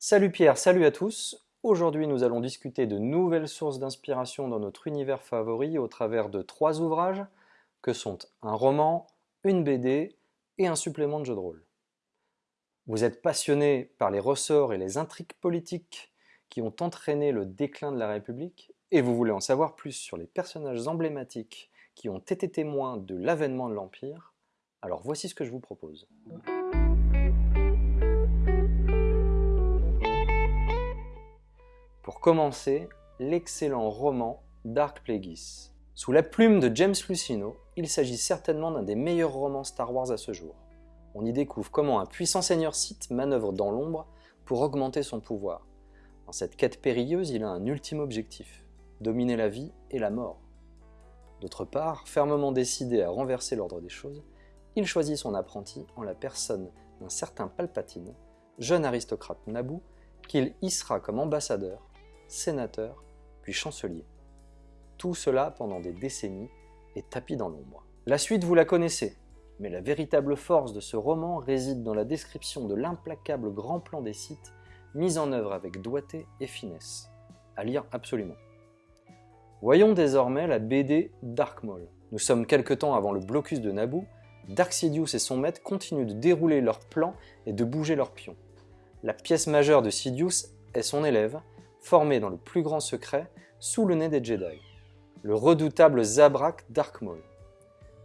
Salut Pierre, salut à tous. Aujourd'hui, nous allons discuter de nouvelles sources d'inspiration dans notre univers favori au travers de trois ouvrages que sont un roman, une BD et un supplément de jeu de rôle. Vous êtes passionné par les ressorts et les intrigues politiques qui ont entraîné le déclin de la République et vous voulez en savoir plus sur les personnages emblématiques qui ont été témoins de l'avènement de l'Empire, alors voici ce que je vous propose. Commencer, l'excellent roman Dark Plagueis. Sous la plume de James Lucino, il s'agit certainement d'un des meilleurs romans Star Wars à ce jour. On y découvre comment un puissant seigneur Sith manœuvre dans l'ombre pour augmenter son pouvoir. Dans cette quête périlleuse, il a un ultime objectif, dominer la vie et la mort. D'autre part, fermement décidé à renverser l'ordre des choses, il choisit son apprenti en la personne d'un certain Palpatine, jeune aristocrate Naboo, qu'il hissera comme ambassadeur sénateur, puis chancelier. Tout cela pendant des décennies et tapis dans l'ombre. La suite, vous la connaissez, mais la véritable force de ce roman réside dans la description de l'implacable grand plan des sites mis en œuvre avec doigté et finesse. À lire absolument. Voyons désormais la BD Dark Maul. Nous sommes quelque temps avant le blocus de Naboo, Dark Sidious et son maître continuent de dérouler leurs plans et de bouger leurs pions. La pièce majeure de Sidious est son élève, formé dans le plus grand secret sous le nez des Jedi, le redoutable Zabrak Dark Maul.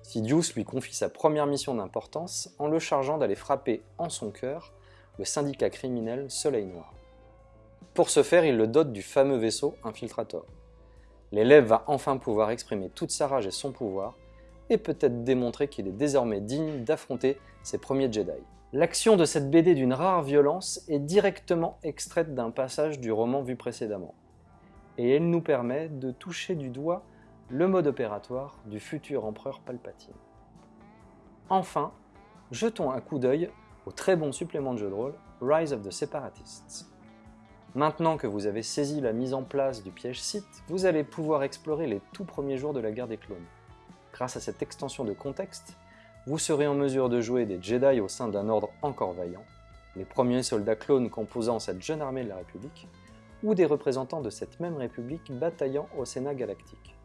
Sidious lui confie sa première mission d'importance en le chargeant d'aller frapper en son cœur le syndicat criminel Soleil Noir. Pour ce faire, il le dote du fameux vaisseau Infiltrator. L'élève va enfin pouvoir exprimer toute sa rage et son pouvoir, et peut-être démontrer qu'il est désormais digne d'affronter ses premiers Jedi. L'action de cette BD d'une rare violence est directement extraite d'un passage du roman vu précédemment. Et elle nous permet de toucher du doigt le mode opératoire du futur empereur Palpatine. Enfin, jetons un coup d'œil au très bon supplément de jeu de rôle Rise of the Separatists. Maintenant que vous avez saisi la mise en place du piège Sith, vous allez pouvoir explorer les tout premiers jours de la guerre des clones. Grâce à cette extension de contexte, vous serez en mesure de jouer des Jedi au sein d'un ordre encore vaillant, les premiers soldats clones composant cette jeune armée de la République, ou des représentants de cette même République bataillant au Sénat galactique.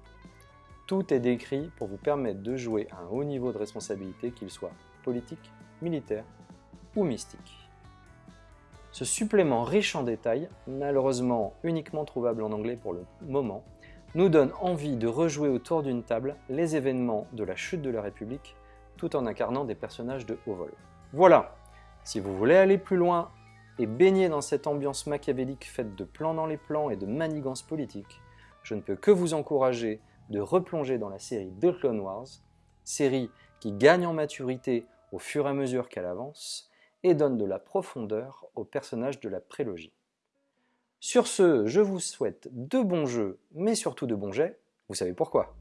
Tout est décrit pour vous permettre de jouer à un haut niveau de responsabilité, qu'il soit politique, militaire ou mystique. Ce supplément riche en détails, malheureusement uniquement trouvable en anglais pour le moment, nous donne envie de rejouer autour d'une table les événements de la chute de la République tout en incarnant des personnages de haut vol. Voilà, si vous voulez aller plus loin et baigner dans cette ambiance machiavélique faite de plans dans les plans et de manigances politiques, je ne peux que vous encourager de replonger dans la série The Clone Wars, série qui gagne en maturité au fur et à mesure qu'elle avance et donne de la profondeur aux personnages de la prélogie. Sur ce, je vous souhaite de bons jeux, mais surtout de bons jets, vous savez pourquoi.